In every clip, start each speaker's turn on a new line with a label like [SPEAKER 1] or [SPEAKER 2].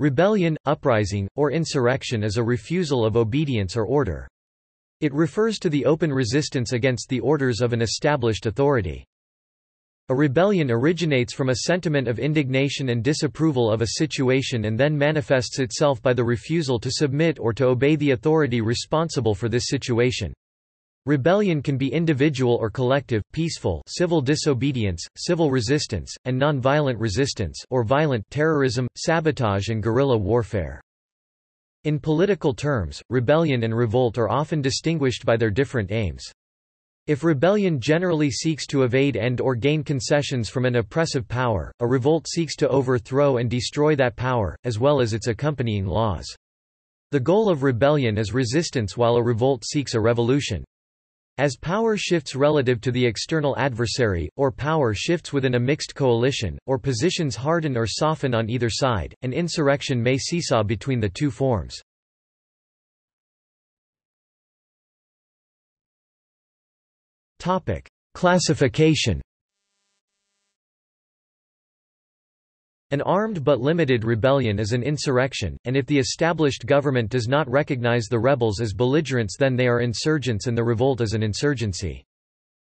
[SPEAKER 1] Rebellion, uprising, or insurrection is a refusal of obedience or order. It refers to the open resistance against the orders of an established authority. A rebellion originates from a sentiment of indignation and disapproval of a situation and then manifests itself by the refusal to submit or to obey the authority responsible for this situation. Rebellion can be individual or collective, peaceful civil disobedience, civil resistance, and non-violent resistance or violent terrorism, sabotage and guerrilla warfare. In political terms, rebellion and revolt are often distinguished by their different aims. If rebellion generally seeks to evade and or gain concessions from an oppressive power, a revolt seeks to overthrow and destroy that power, as well as its accompanying laws. The goal of rebellion is resistance while a revolt seeks a revolution. As power shifts relative to the external adversary, or power shifts within a mixed coalition, or positions harden or soften on either side, an insurrection may seesaw between the two forms. Classification An armed but limited rebellion is an insurrection, and if the established government does not recognize the rebels as belligerents then they are insurgents and the revolt is an insurgency.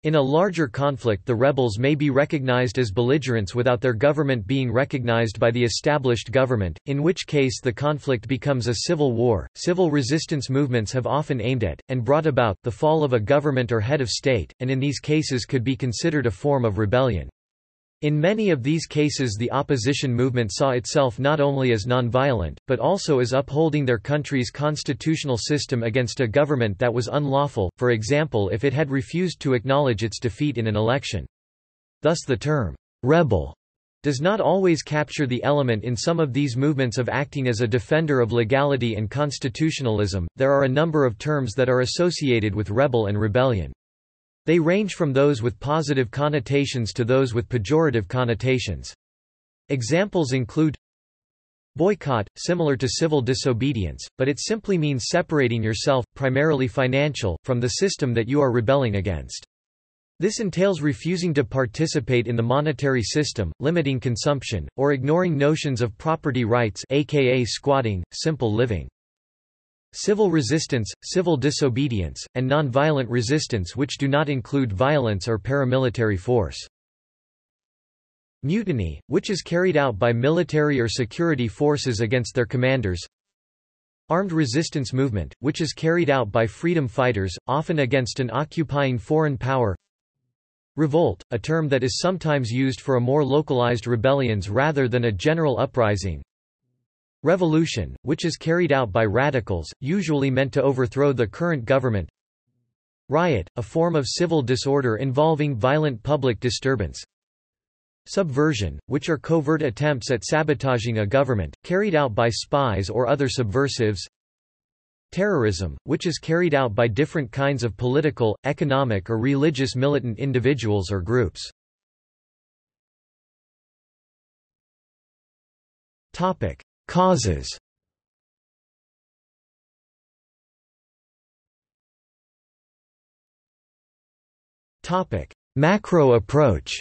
[SPEAKER 1] In a larger conflict the rebels may be recognized as belligerents without their government being recognized by the established government, in which case the conflict becomes a civil war. Civil resistance movements have often aimed at, and brought about, the fall of a government or head of state, and in these cases could be considered a form of rebellion. In many of these cases the opposition movement saw itself not only as nonviolent, but also as upholding their country's constitutional system against a government that was unlawful, for example if it had refused to acknowledge its defeat in an election. Thus the term, rebel, does not always capture the element in some of these movements of acting as a defender of legality and constitutionalism. There are a number of terms that are associated with rebel and rebellion. They range from those with positive connotations to those with pejorative connotations. Examples include Boycott, similar to civil disobedience, but it simply means separating yourself, primarily financial, from the system that you are rebelling against. This entails refusing to participate in the monetary system, limiting consumption, or ignoring notions of property rights aka squatting, simple living. Civil resistance, civil disobedience, and nonviolent resistance which do not include violence or paramilitary force. Mutiny, which is carried out by military or security forces against their commanders. Armed resistance movement, which is carried out by freedom fighters, often against an occupying foreign power. Revolt, a term that is sometimes used for a more localized rebellions rather than a general uprising. Revolution, which is carried out by radicals, usually meant to overthrow the current government. Riot, a form of civil disorder involving violent public disturbance. Subversion, which are covert attempts at sabotaging a government, carried out by spies or other subversives. Terrorism, which is carried out by different kinds of political, economic or religious militant individuals or groups. Topic: Causes Macro approach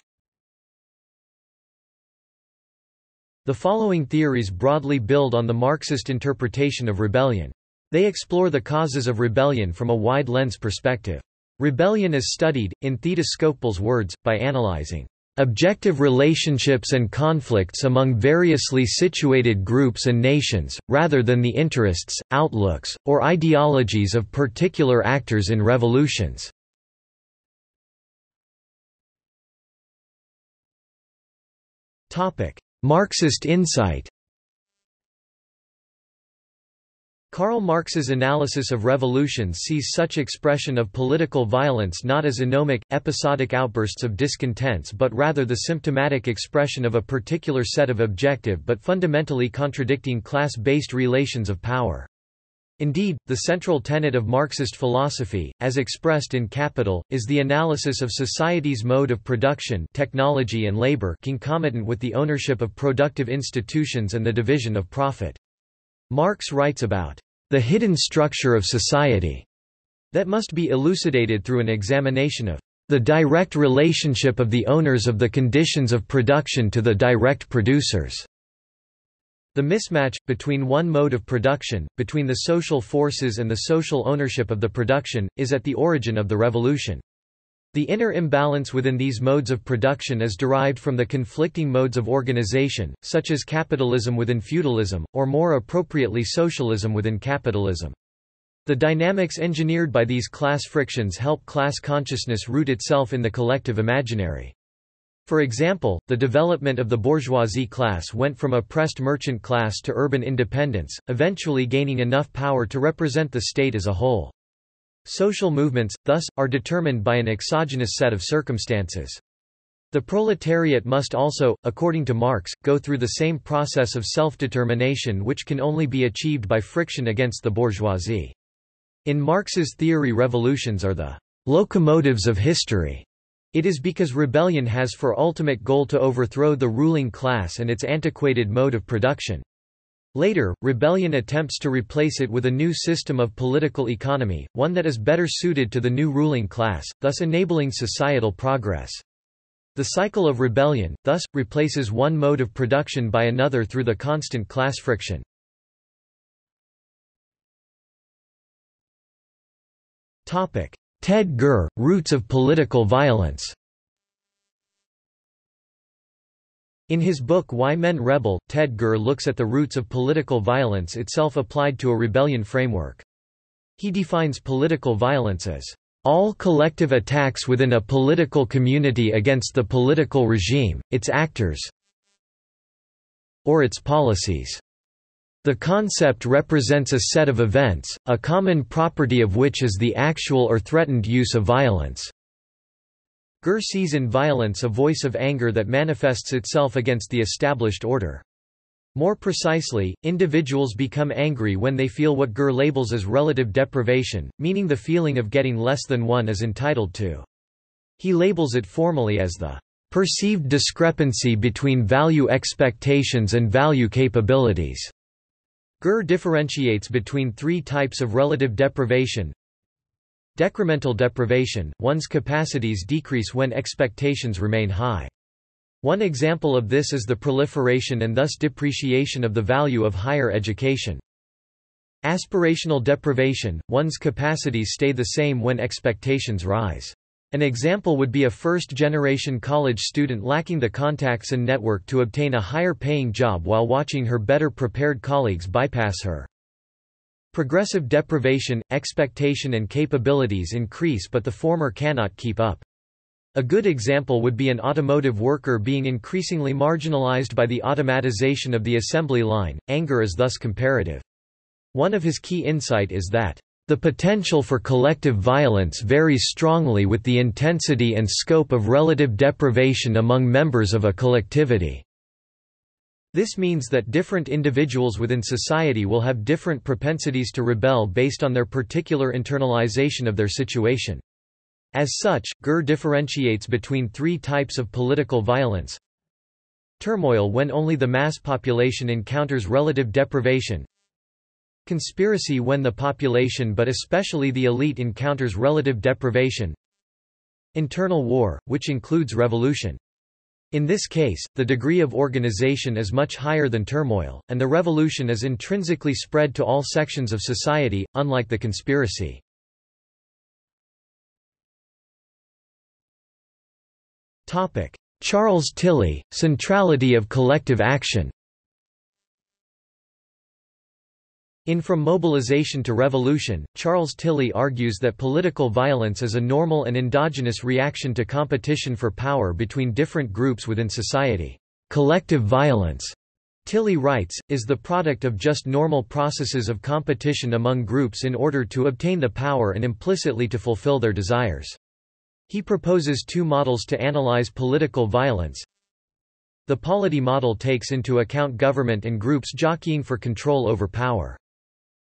[SPEAKER 1] The following theories broadly build on the Marxist interpretation of rebellion. They explore the causes of rebellion from a wide lens perspective. Rebellion is studied, in Theda Skocpol's words, by analyzing objective relationships and conflicts among variously situated groups and nations, rather than the interests, outlooks, or ideologies of particular actors in revolutions. Marxist insight Karl Marx's analysis of revolutions sees such expression of political violence not as anomic, episodic outbursts of discontents but rather the symptomatic expression of a particular set of objective but fundamentally contradicting class-based relations of power. Indeed, the central tenet of Marxist philosophy, as expressed in Capital, is the analysis of society's mode of production technology and labor concomitant with the ownership of productive institutions and the division of profit. Marx writes about the hidden structure of society that must be elucidated through an examination of the direct relationship of the owners of the conditions of production to the direct producers. The mismatch, between one mode of production, between the social forces and the social ownership of the production, is at the origin of the revolution. The inner imbalance within these modes of production is derived from the conflicting modes of organization, such as capitalism within feudalism, or more appropriately socialism within capitalism. The dynamics engineered by these class frictions help class consciousness root itself in the collective imaginary. For example, the development of the bourgeoisie class went from oppressed merchant class to urban independence, eventually gaining enough power to represent the state as a whole. Social movements, thus, are determined by an exogenous set of circumstances. The proletariat must also, according to Marx, go through the same process of self-determination which can only be achieved by friction against the bourgeoisie. In Marx's theory revolutions are the locomotives of history. It is because rebellion has for ultimate goal to overthrow the ruling class and its antiquated mode of production. Later, rebellion attempts to replace it with a new system of political economy, one that is better suited to the new ruling class, thus enabling societal progress. The cycle of rebellion, thus, replaces one mode of production by another through the constant class friction. Ted Gurr, Roots of Political Violence In his book Why Men Rebel, Ted Gurr looks at the roots of political violence itself applied to a rebellion framework. He defines political violence as all collective attacks within a political community against the political regime, its actors or its policies. The concept represents a set of events, a common property of which is the actual or threatened use of violence. Gurr sees in violence a voice of anger that manifests itself against the established order. More precisely, individuals become angry when they feel what Gurr labels as relative deprivation, meaning the feeling of getting less than one is entitled to. He labels it formally as the perceived discrepancy between value expectations and value capabilities. Gurr differentiates between three types of relative deprivation, Decremental deprivation, one's capacities decrease when expectations remain high. One example of this is the proliferation and thus depreciation of the value of higher education. Aspirational deprivation, one's capacities stay the same when expectations rise. An example would be a first-generation college student lacking the contacts and network to obtain a higher-paying job while watching her better-prepared colleagues bypass her. Progressive deprivation, expectation and capabilities increase but the former cannot keep up. A good example would be an automotive worker being increasingly marginalized by the automatization of the assembly line, anger is thus comparative. One of his key insight is that, "...the potential for collective violence varies strongly with the intensity and scope of relative deprivation among members of a collectivity." This means that different individuals within society will have different propensities to rebel based on their particular internalization of their situation. As such, Gurr differentiates between three types of political violence. Turmoil when only the mass population encounters relative deprivation. Conspiracy when the population but especially the elite encounters relative deprivation. Internal war, which includes revolution. In this case, the degree of organization is much higher than turmoil, and the revolution is intrinsically spread to all sections of society, unlike the conspiracy. Charles Tilly, Centrality of Collective Action In From Mobilization to Revolution, Charles Tilly argues that political violence is a normal and endogenous reaction to competition for power between different groups within society. Collective violence, Tilly writes, is the product of just normal processes of competition among groups in order to obtain the power and implicitly to fulfill their desires. He proposes two models to analyze political violence. The polity model takes into account government and groups jockeying for control over power.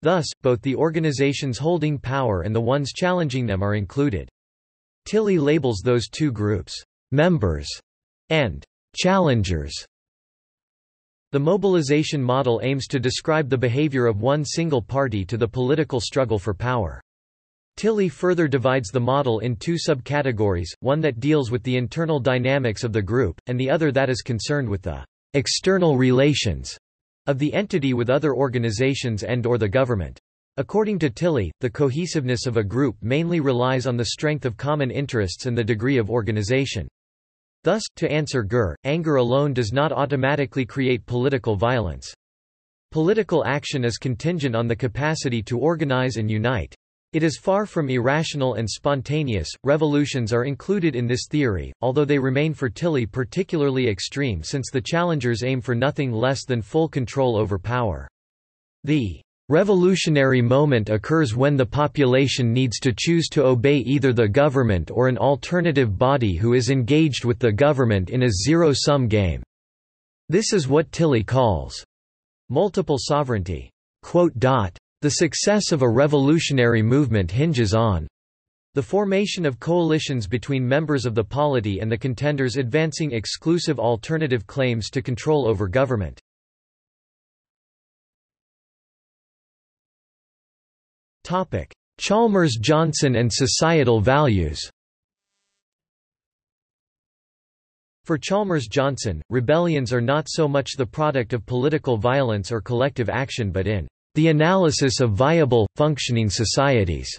[SPEAKER 1] Thus, both the organizations holding power and the ones challenging them are included. Tilly labels those two groups, members and challengers. The mobilization model aims to describe the behavior of one single party to the political struggle for power. Tilly further divides the model in two subcategories, one that deals with the internal dynamics of the group, and the other that is concerned with the external relations of the entity with other organizations and or the government. According to Tilly, the cohesiveness of a group mainly relies on the strength of common interests and the degree of organization. Thus, to answer Gurr, anger alone does not automatically create political violence. Political action is contingent on the capacity to organize and unite. It is far from irrational and spontaneous. Revolutions are included in this theory, although they remain for Tilly particularly extreme since the challengers aim for nothing less than full control over power. The revolutionary moment occurs when the population needs to choose to obey either the government or an alternative body who is engaged with the government in a zero-sum game. This is what Tilly calls multiple sovereignty. The success of a revolutionary movement hinges on the formation of coalitions between members of the polity and the contenders advancing exclusive alternative claims to control over government. Chalmers-Johnson and societal values For Chalmers-Johnson, rebellions are not so much the product of political violence or collective action but in the analysis of viable, functioning societies.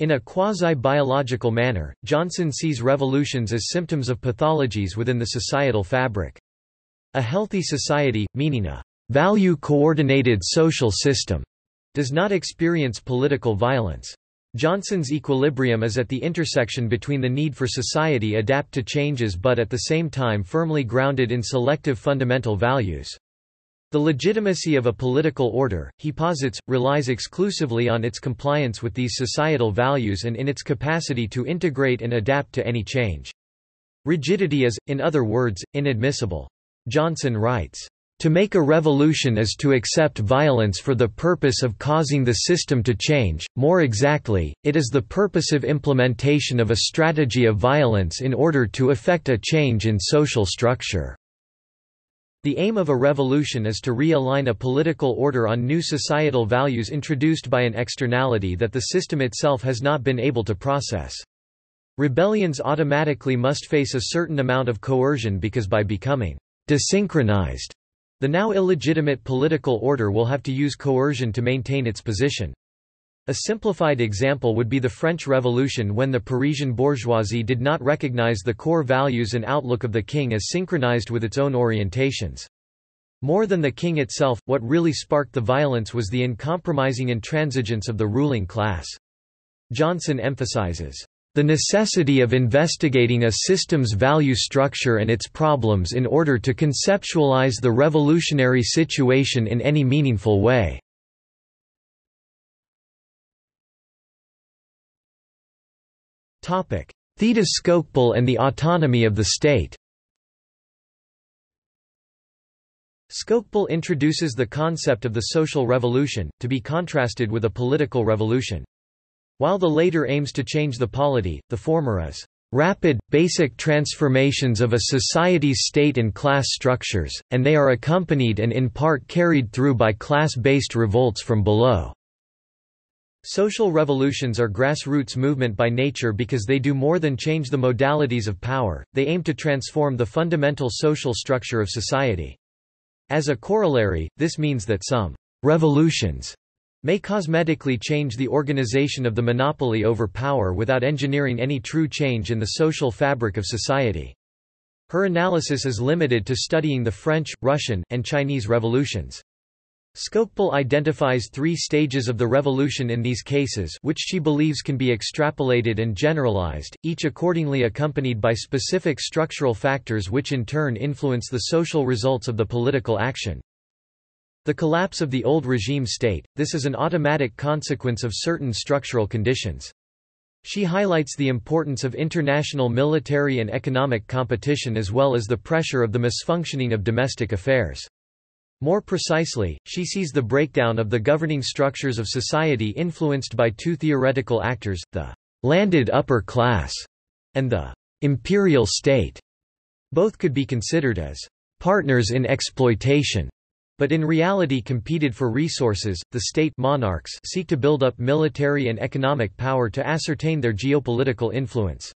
[SPEAKER 1] In a quasi-biological manner, Johnson sees revolutions as symptoms of pathologies within the societal fabric. A healthy society, meaning a value-coordinated social system, does not experience political violence. Johnson's equilibrium is at the intersection between the need for society adapt to changes but at the same time firmly grounded in selective fundamental values. The legitimacy of a political order, he posits, relies exclusively on its compliance with these societal values and in its capacity to integrate and adapt to any change. Rigidity is, in other words, inadmissible. Johnson writes, to make a revolution is to accept violence for the purpose of causing the system to change, more exactly, it is the purposive implementation of a strategy of violence in order to effect a change in social structure. The aim of a revolution is to realign a political order on new societal values introduced by an externality that the system itself has not been able to process. Rebellions automatically must face a certain amount of coercion because by becoming desynchronized, the now illegitimate political order will have to use coercion to maintain its position. A simplified example would be the French Revolution when the Parisian bourgeoisie did not recognize the core values and outlook of the king as synchronized with its own orientations. More than the king itself, what really sparked the violence was the uncompromising intransigence of the ruling class. Johnson emphasizes, "...the necessity of investigating a system's value structure and its problems in order to conceptualize the revolutionary situation in any meaningful way." Theda Skocpol and the autonomy of the state Skocpol introduces the concept of the social revolution, to be contrasted with a political revolution. While the later aims to change the polity, the former is rapid, basic transformations of a society's state and class structures, and they are accompanied and in part carried through by class-based revolts from below. Social revolutions are grassroots movement by nature because they do more than change the modalities of power, they aim to transform the fundamental social structure of society. As a corollary, this means that some revolutions may cosmetically change the organization of the monopoly over power without engineering any true change in the social fabric of society. Her analysis is limited to studying the French, Russian, and Chinese revolutions. Skocpol identifies three stages of the revolution in these cases which she believes can be extrapolated and generalized, each accordingly accompanied by specific structural factors which in turn influence the social results of the political action. The collapse of the old regime state, this is an automatic consequence of certain structural conditions. She highlights the importance of international military and economic competition as well as the pressure of the misfunctioning of domestic affairs. More precisely, she sees the breakdown of the governing structures of society influenced by two theoretical actors, the landed upper class and the imperial state. Both could be considered as partners in exploitation, but in reality competed for resources. The state monarchs seek to build up military and economic power to ascertain their geopolitical influence.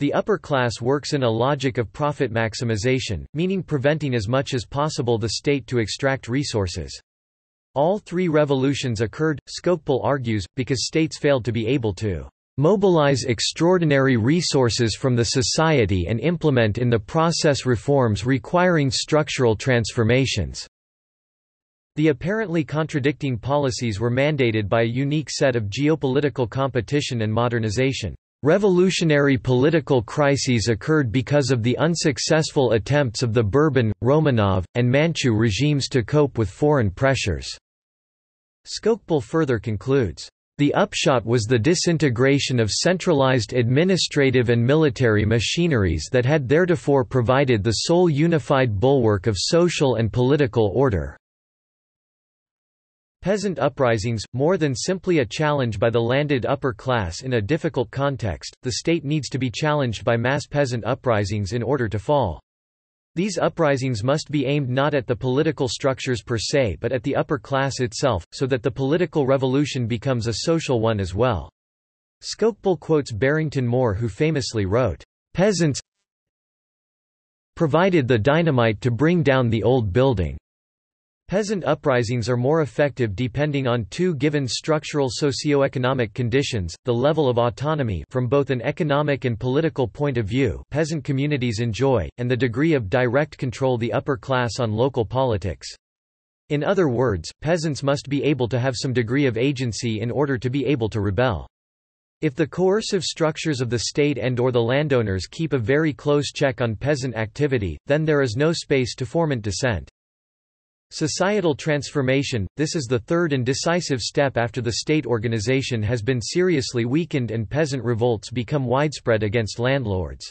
[SPEAKER 1] The upper class works in a logic of profit maximization, meaning preventing as much as possible the state to extract resources. All three revolutions occurred, Skocpol argues, because states failed to be able to mobilize extraordinary resources from the society and implement in the process reforms requiring structural transformations. The apparently contradicting policies were mandated by a unique set of geopolitical competition and modernization. Revolutionary political crises occurred because of the unsuccessful attempts of the Bourbon, Romanov, and Manchu regimes to cope with foreign pressures. Skocpol further concludes, the upshot was the disintegration of centralized administrative and military machineries that had theretofore provided the sole unified bulwark of social and political order. Peasant uprisings, more than simply a challenge by the landed upper class in a difficult context, the state needs to be challenged by mass peasant uprisings in order to fall. These uprisings must be aimed not at the political structures per se but at the upper class itself, so that the political revolution becomes a social one as well. Skocpol quotes Barrington Moore who famously wrote, "...peasants provided the dynamite to bring down the old building." Peasant uprisings are more effective depending on two given structural socio-economic conditions, the level of autonomy from both an economic and political point of view peasant communities enjoy, and the degree of direct control the upper class on local politics. In other words, peasants must be able to have some degree of agency in order to be able to rebel. If the coercive structures of the state and or the landowners keep a very close check on peasant activity, then there is no space to foment dissent. Societal transformation – This is the third and decisive step after the state organization has been seriously weakened and peasant revolts become widespread against landlords.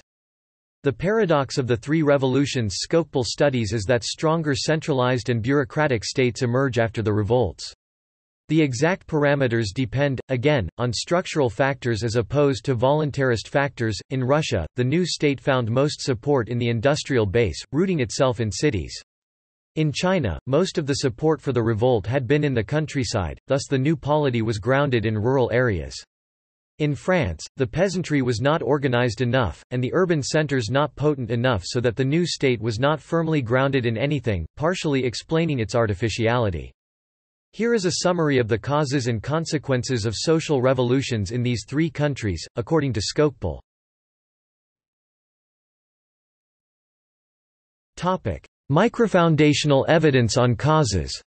[SPEAKER 1] The paradox of the three revolutions Skocpol studies is that stronger centralized and bureaucratic states emerge after the revolts. The exact parameters depend, again, on structural factors as opposed to voluntarist factors. In Russia, the new state found most support in the industrial base, rooting itself in cities. In China, most of the support for the revolt had been in the countryside, thus the new polity was grounded in rural areas. In France, the peasantry was not organized enough, and the urban centers not potent enough so that the new state was not firmly grounded in anything, partially explaining its artificiality. Here is a summary of the causes and consequences of social revolutions in these three countries, according to Skocpol. Microfoundational evidence on causes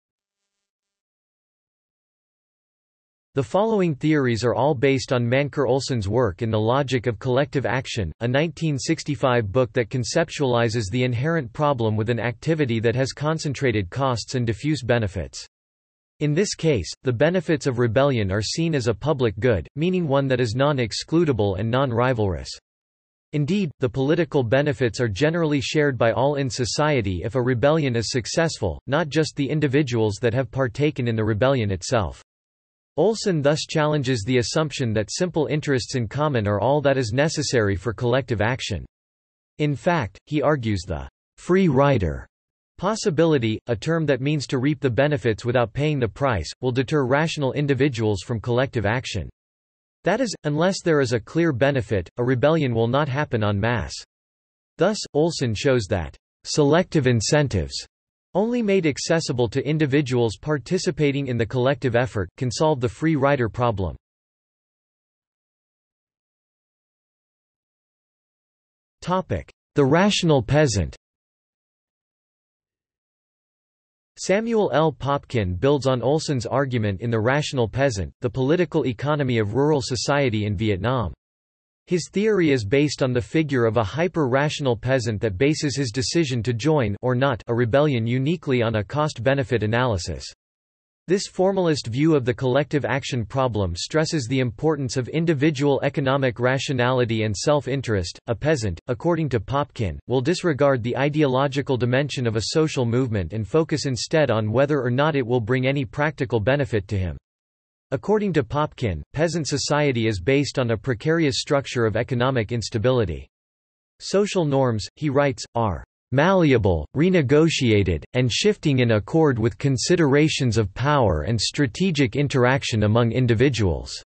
[SPEAKER 1] The following theories are all based on Mancur Olson's work in The Logic of Collective Action, a 1965 book that conceptualizes the inherent problem with an activity that has concentrated costs and diffuse benefits. In this case, the benefits of rebellion are seen as a public good, meaning one that is non-excludable and non-rivalrous. Indeed, the political benefits are generally shared by all in society if a rebellion is successful, not just the individuals that have partaken in the rebellion itself. Olson thus challenges the assumption that simple interests in common are all that is necessary for collective action. In fact, he argues the free rider possibility, a term that means to reap the benefits without paying the price, will deter rational individuals from collective action. That is, unless there is a clear benefit, a rebellion will not happen en masse. Thus, Olson shows that selective incentives only made accessible to individuals participating in the collective effort, can solve the free rider problem. The rational peasant Samuel L. Popkin builds on Olson's argument in The Rational Peasant, the political economy of rural society in Vietnam. His theory is based on the figure of a hyper-rational peasant that bases his decision to join or not a rebellion uniquely on a cost-benefit analysis. This formalist view of the collective action problem stresses the importance of individual economic rationality and self-interest. A peasant, according to Popkin, will disregard the ideological dimension of a social movement and focus instead on whether or not it will bring any practical benefit to him. According to Popkin, peasant society is based on a precarious structure of economic instability. Social norms, he writes, are malleable, renegotiated, and shifting in accord with considerations of power and strategic interaction among individuals.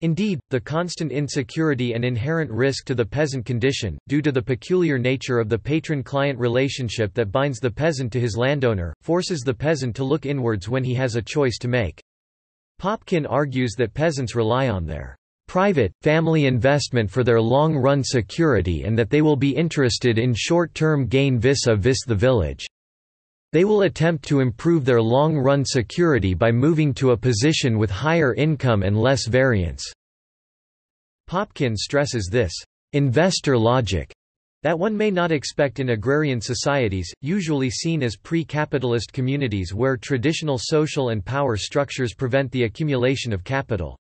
[SPEAKER 1] Indeed, the constant insecurity and inherent risk to the peasant condition, due to the peculiar nature of the patron-client relationship that binds the peasant to his landowner, forces the peasant to look inwards when he has a choice to make. Popkin argues that peasants rely on their private, family investment for their long-run security and that they will be interested in short-term gain vis-a-vis -vis the village. They will attempt to improve their long-run security by moving to a position with higher income and less variance. Popkin stresses this investor logic that one may not expect in agrarian societies, usually seen as pre-capitalist communities where traditional social and power structures prevent the accumulation of capital.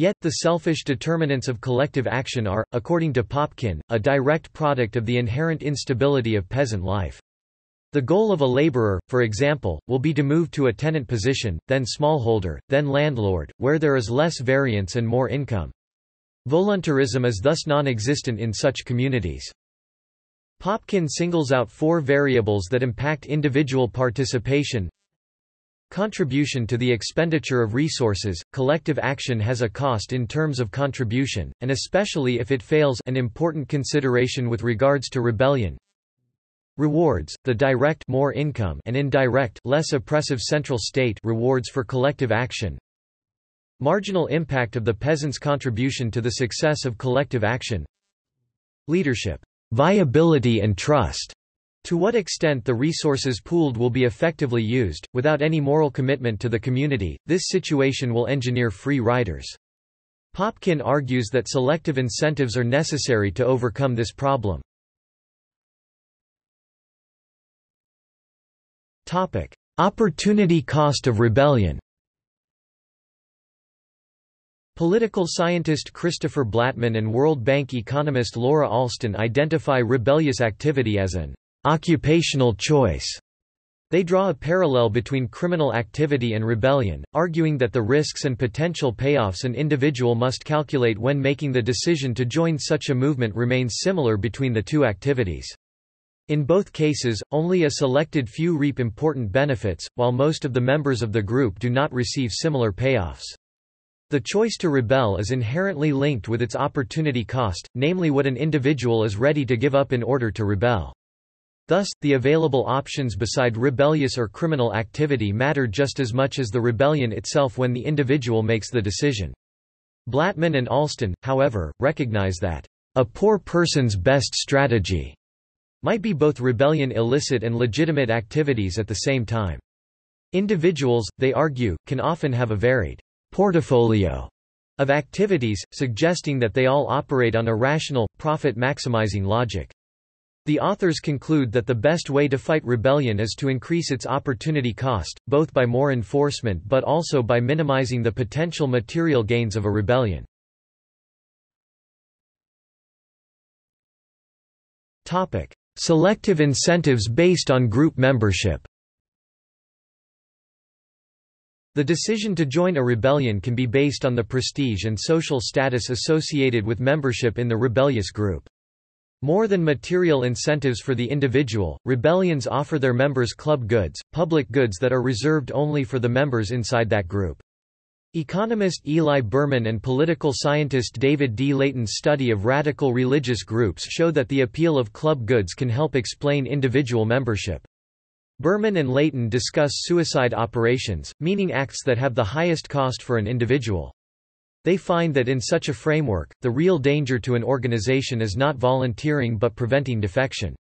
[SPEAKER 1] Yet, the selfish determinants of collective action are, according to Popkin, a direct product of the inherent instability of peasant life. The goal of a laborer, for example, will be to move to a tenant position, then smallholder, then landlord, where there is less variance and more income. Voluntarism is thus non-existent in such communities. Popkin singles out four variables that impact individual participation. Contribution to the expenditure of resources, collective action has a cost in terms of contribution, and especially if it fails an important consideration with regards to rebellion. Rewards, the direct more income and indirect less oppressive central state rewards for collective action. Marginal impact of the peasant's contribution to the success of collective action. Leadership, viability and trust. To what extent the resources pooled will be effectively used, without any moral commitment to the community, this situation will engineer free riders. Popkin argues that selective incentives are necessary to overcome this problem. Topic: Opportunity cost of rebellion. Political scientist Christopher Blattman and World Bank economist Laura Ralston identify rebellious activity as an occupational choice. They draw a parallel between criminal activity and rebellion, arguing that the risks and potential payoffs an individual must calculate when making the decision to join such a movement remains similar between the two activities. In both cases, only a selected few reap important benefits, while most of the members of the group do not receive similar payoffs. The choice to rebel is inherently linked with its opportunity cost, namely what an individual is ready to give up in order to rebel. Thus, the available options beside rebellious or criminal activity matter just as much as the rebellion itself when the individual makes the decision. Blattman and Ralston, however, recognize that, "...a poor person's best strategy," might be both rebellion illicit and legitimate activities at the same time. Individuals, they argue, can often have a varied portfolio of activities, suggesting that they all operate on a rational, profit-maximizing logic. The authors conclude that the best way to fight rebellion is to increase its opportunity cost, both by more enforcement but also by minimizing the potential material gains of a rebellion. Selective incentives based on group membership The decision to join a rebellion can be based on the prestige and social status associated with membership in the rebellious group. More than material incentives for the individual, rebellions offer their members club goods, public goods that are reserved only for the members inside that group. Economist Eli Berman and political scientist David D. Laitin's study of radical religious groups show that the appeal of club goods can help explain individual membership. Berman and Laitin discuss suicide operations, meaning acts that have the highest cost for an individual. They find that in such a framework, the real danger to an organization is not volunteering but preventing defection.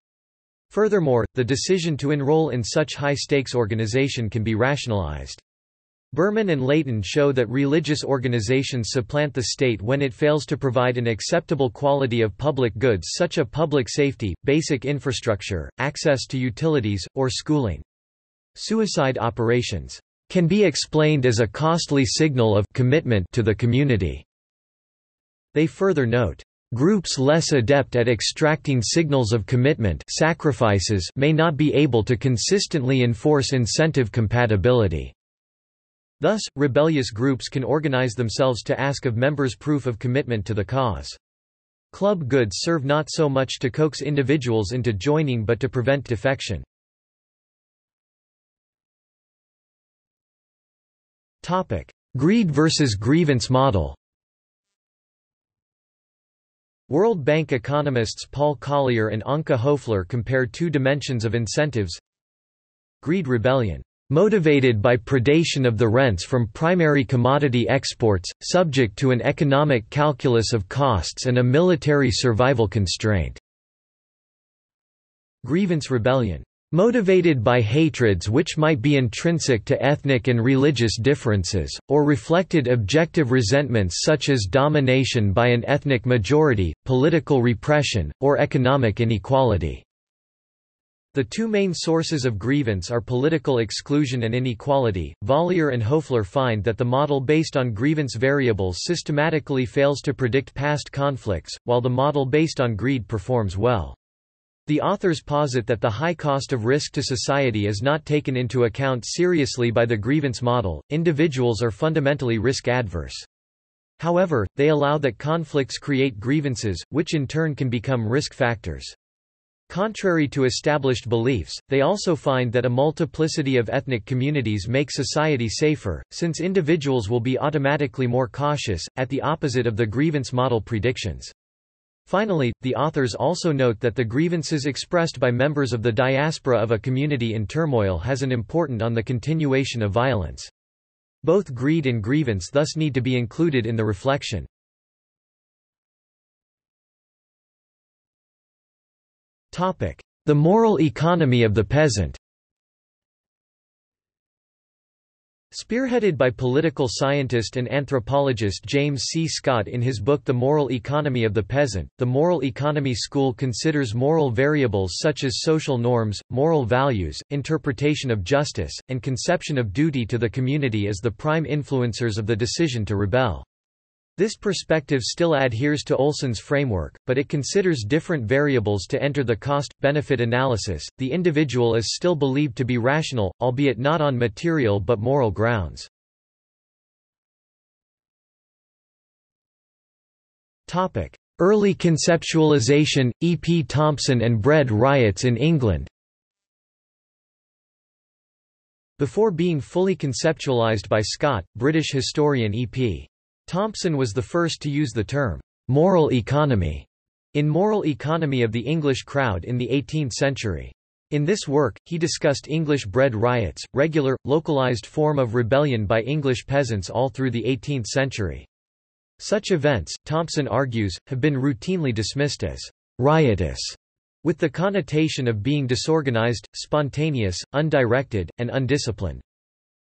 [SPEAKER 1] Furthermore, the decision to enroll in such high-stakes organization can be rationalized. Berman and Laitin show that religious organizations supplant the state when it fails to provide an acceptable quality of public goods such as public safety, basic infrastructure, access to utilities, or schooling. Suicide operations can be explained as a costly signal of commitment to the community. They further note, Groups less adept at extracting signals of commitment sacrifices may not be able to consistently enforce incentive compatibility. Thus, rebellious groups can organize themselves to ask of members proof of commitment to the cause. Club goods serve not so much to coax individuals into joining but to prevent defection. Greed versus grievance model. World Bank economists Paul Collier and Anke Hoeffler compare two dimensions of incentives. Greed rebellion. Motivated by predation of the rents from primary commodity exports, subject to an economic calculus of costs and a military survival constraint. Grievance rebellion Motivated by hatreds which might be intrinsic to ethnic and religious differences, or reflected objective resentments such as domination by an ethnic majority, political repression, or economic inequality. The two main sources of grievance are political exclusion and inequality. Collier and Hoeffler find that the model based on grievance variables systematically fails to predict past conflicts, while the model based on greed performs well. The authors posit that the high cost of risk to society is not taken into account seriously by the grievance model, individuals are fundamentally risk adverse. However, they allow that conflicts create grievances, which in turn can become risk factors. Contrary to established beliefs, they also find that a multiplicity of ethnic communities make society safer, since individuals will be automatically more cautious, at the opposite of the grievance model predictions. Finally, the authors also note that the grievances expressed by members of the diaspora of a community in turmoil has an important on the continuation of violence. Both greed and grievance thus need to be included in the reflection. The moral economy of the peasant Spearheaded by political scientist and anthropologist James C. Scott in his book The Moral Economy of the Peasant, the moral economy school considers moral variables such as social norms, moral values, interpretation of justice, and conception of duty to the community as the prime influencers of the decision to rebel. This perspective still adheres to Olson's framework, but it considers different variables to enter the cost-benefit analysis. The individual is still believed to be rational, albeit not on material but moral grounds. Topic: Early conceptualization, E. P. Thompson and bread riots in England. Before being fully conceptualized by Scott, British historian E. P. Thompson was the first to use the term, moral economy, in Moral Economy of the English Crowd in the 18th century. In this work, he discussed English bread riots, regular, localized form of rebellion by English peasants all through the 18th century. Such events, Thompson argues, have been routinely dismissed as riotous, with the connotation of being disorganized, spontaneous, undirected, and undisciplined.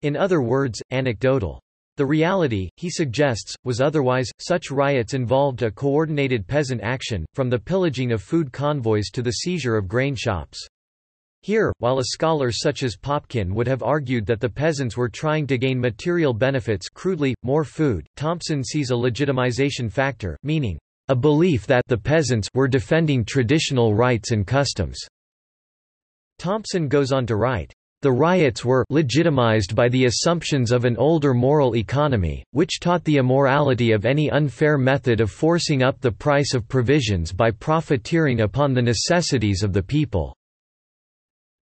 [SPEAKER 1] In other words, anecdotal. The reality, he suggests, was otherwise, such riots involved a coordinated peasant action, from the pillaging of food convoys to the seizure of grain shops. Here, while a scholar such as Popkin would have argued that the peasants were trying to gain material benefits crudely, more food, Thompson sees a legitimization factor, meaning, a belief that the peasants were defending traditional rights and customs. Thompson goes on to write, the riots were legitimized by the assumptions of an older moral economy, which taught the immorality of any unfair method of forcing up the price of provisions by profiteering upon the necessities of the people.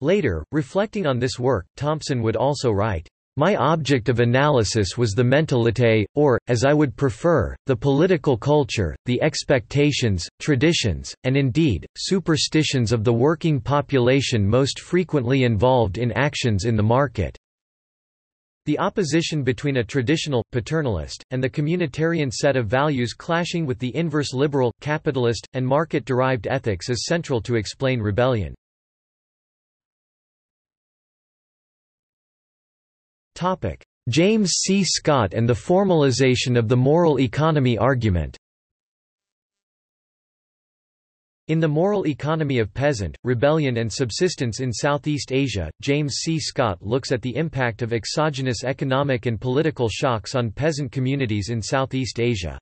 [SPEAKER 1] Later, reflecting on this work, Thompson would also write, my object of analysis was the mentalité, or, as I would prefer, the political culture, the expectations, traditions, and indeed, superstitions of the working population most frequently involved in actions in the market. The opposition between a traditional, paternalist, and the communitarian set of values clashing with the inverse liberal, capitalist, and market-derived ethics is central to explain rebellion. James C. Scott and the formalization of the moral economy argument In The Moral Economy of Peasant, Rebellion and Subsistence in Southeast Asia, James C. Scott looks at the impact of exogenous economic and political shocks on peasant communities in Southeast Asia.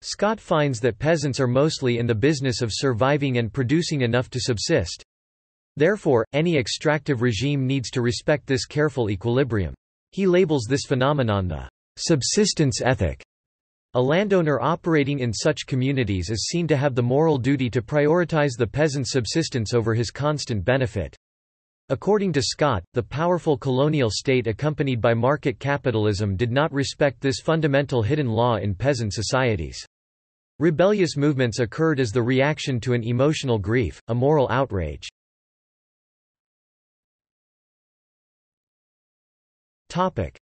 [SPEAKER 1] Scott finds that peasants are mostly in the business of surviving and producing enough to subsist. Therefore, any extractive regime needs to respect this careful equilibrium. He labels this phenomenon the subsistence ethic. A landowner operating in such communities is seen to have the moral duty to prioritize the peasant's subsistence over his constant benefit. According to Scott, the powerful colonial state accompanied by market capitalism did not respect this fundamental hidden law in peasant societies. Rebellious movements occurred as the reaction to an emotional grief, a moral outrage.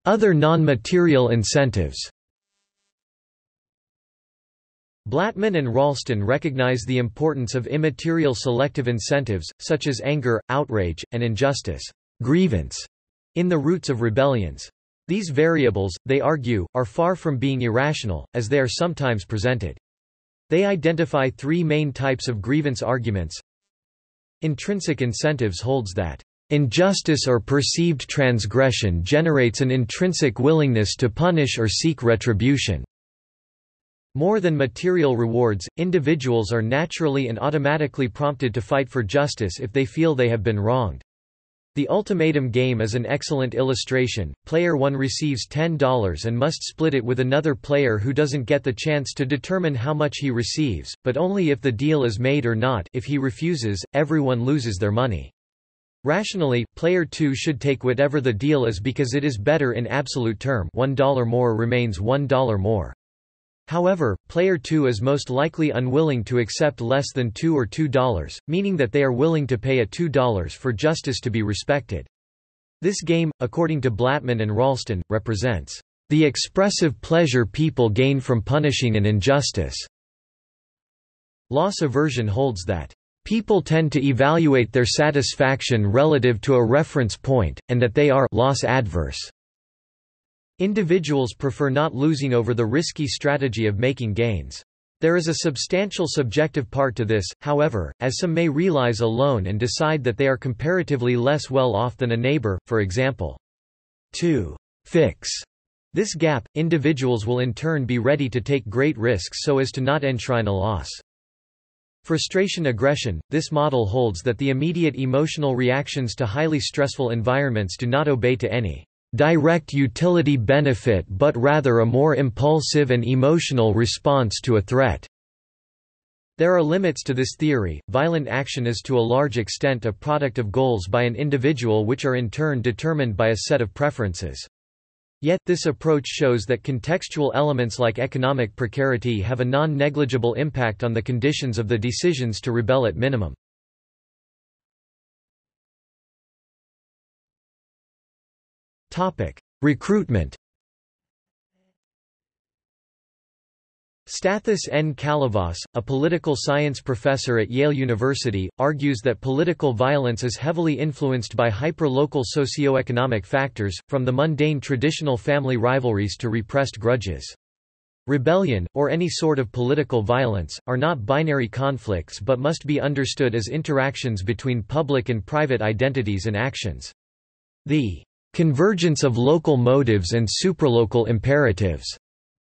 [SPEAKER 1] Other non-material incentives Blattman and Ralston recognize the importance of immaterial selective incentives, such as anger, outrage, and injustice grievance, in the roots of rebellions. These variables, they argue, are far from being irrational, as they are sometimes presented. They identify three main types of grievance arguments. Intrinsic incentives holds that Injustice or perceived transgression generates an intrinsic willingness to punish or seek retribution. More than material rewards, individuals are naturally and automatically prompted to fight for justice if they feel they have been wronged. The ultimatum game is an excellent illustration. Player 1 receives $10 and must split it with another player who doesn't get the chance to determine how much he receives, but only if the deal is made or not if he refuses, everyone loses their money. Rationally, player 2 should take whatever the deal is because it is better in absolute term $1 more remains $1 more. However, player 2 is most likely unwilling to accept less than 2 or $2, meaning that they are willing to pay a $2 for justice to be respected. This game, according to Blattman and Ralston, represents the expressive pleasure people gain from punishing an injustice. Loss aversion holds that People tend to evaluate their satisfaction relative to a reference point, and that they are loss adverse. Individuals prefer not losing over the risky strategy of making gains. There is a substantial subjective part to this, however, as some may realize alone and decide that they are comparatively less well off than a neighbor, for example. To fix this gap, individuals will in turn be ready to take great risks so as to not enshrine a loss. Frustration aggression – This model holds that the immediate emotional reactions to highly stressful environments do not obey to any direct utility benefit but rather a more impulsive and emotional response to a threat. There are limits to this theory. Violent action is to a large extent a product of goals by an individual which are in turn determined by a set of preferences. Yet, this approach shows that contextual elements like economic precarity have a non-negligible impact on the conditions of the decisions to rebel at minimum. Recruitment Stathis N. Kalyvas, a political science professor at Yale University, argues that political violence is heavily influenced by hyper-local socio-economic factors, from the mundane traditional family rivalries to repressed grudges. Rebellion, or any sort of political violence, are not binary conflicts but must be understood as interactions between public and private identities and actions. The convergence of local motives and supralocal imperatives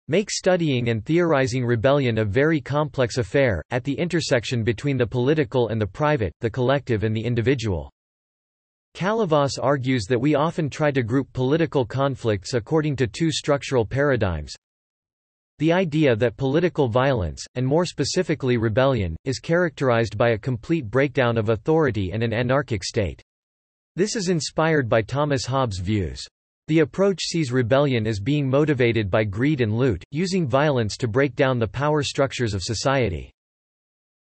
[SPEAKER 1] make studying and theorizing rebellion a very complex affair, at the intersection between the political and the private, the collective and the individual. Kalyvas argues that we often try to group political conflicts according to two structural paradigms. The idea that political violence, and more specifically rebellion, is characterized by a complete breakdown of authority and an anarchic state. This is inspired by Thomas Hobbes' views. The approach sees rebellion as being motivated by greed and loot, using violence to break down the power structures of society.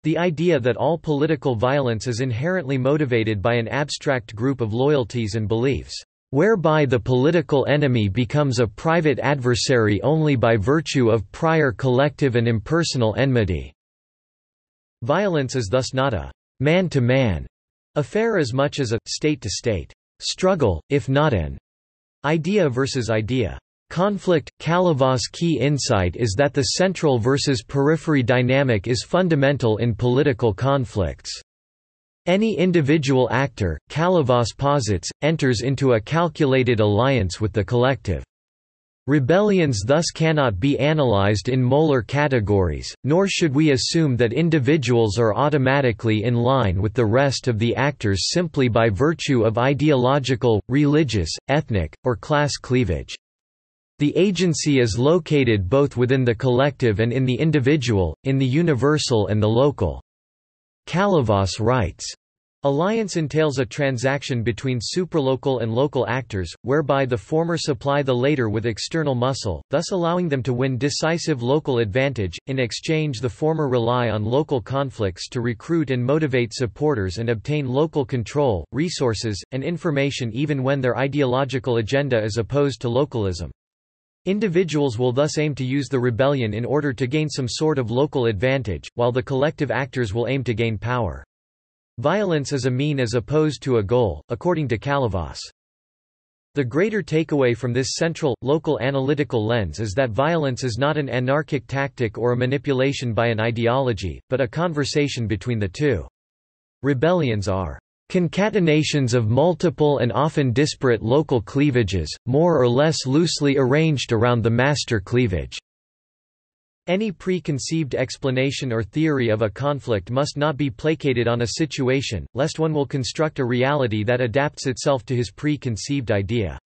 [SPEAKER 1] The idea that all political violence is inherently motivated by an abstract group of loyalties and beliefs, whereby the political enemy becomes a private adversary only by virtue of prior collective and impersonal enmity. Violence is thus not a man-to-man -man affair as much as a state-to-state -state struggle, if not an Idea versus idea. Conflict Kalyvas' key insight is that the central versus periphery dynamic is fundamental in political conflicts. Any individual actor, Kalyvas posits, enters into a calculated alliance with the collective. Rebellions thus cannot be analyzed in molar categories, nor should we assume that individuals are automatically in line with the rest of the actors simply by virtue of ideological, religious, ethnic, or class cleavage. The agency is located both within the collective and in the individual, in the universal and the local. Kalyvas writes, Alliance entails a transaction between supralocal and local actors, whereby the former supply the later with external muscle, thus allowing them to win decisive local advantage. In exchange, the former rely on local conflicts to recruit and motivate supporters and obtain local control, resources, and information even when their ideological agenda is opposed to localism. Individuals will thus aim to use the rebellion in order to gain some sort of local advantage, while the collective actors will aim to gain power. Violence is a mean as opposed to a goal, according to Kalyvas. The greater takeaway from this central, local analytical lens is that violence is not an anarchic tactic or a manipulation by an ideology, but a conversation between the two. Rebellions are concatenations of multiple and often disparate local cleavages, more or less loosely arranged around the master cleavage. Any preconceived explanation or theory of a conflict must not be placated on a situation, lest one will construct a reality that adapts itself to his preconceived idea.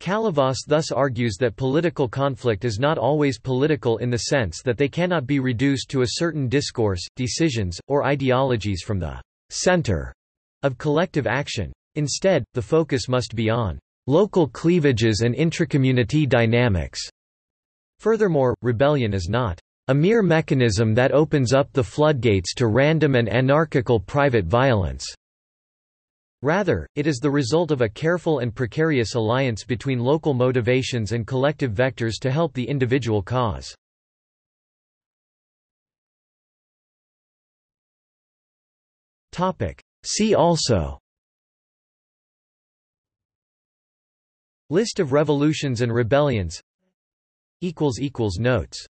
[SPEAKER 1] Kalyvas thus argues that political conflict is not always political in the sense that they cannot be reduced to a certain discourse, decisions, or ideologies from the center of collective action. Instead, the focus must be on local cleavages and intracommunity dynamics. Furthermore, rebellion is not a mere mechanism that opens up the floodgates to random and anarchical private violence. Rather, it is the result of a careful and precarious alliance between local motivations and collective vectors to help the individual cause. See also List of revolutions and rebellions Notes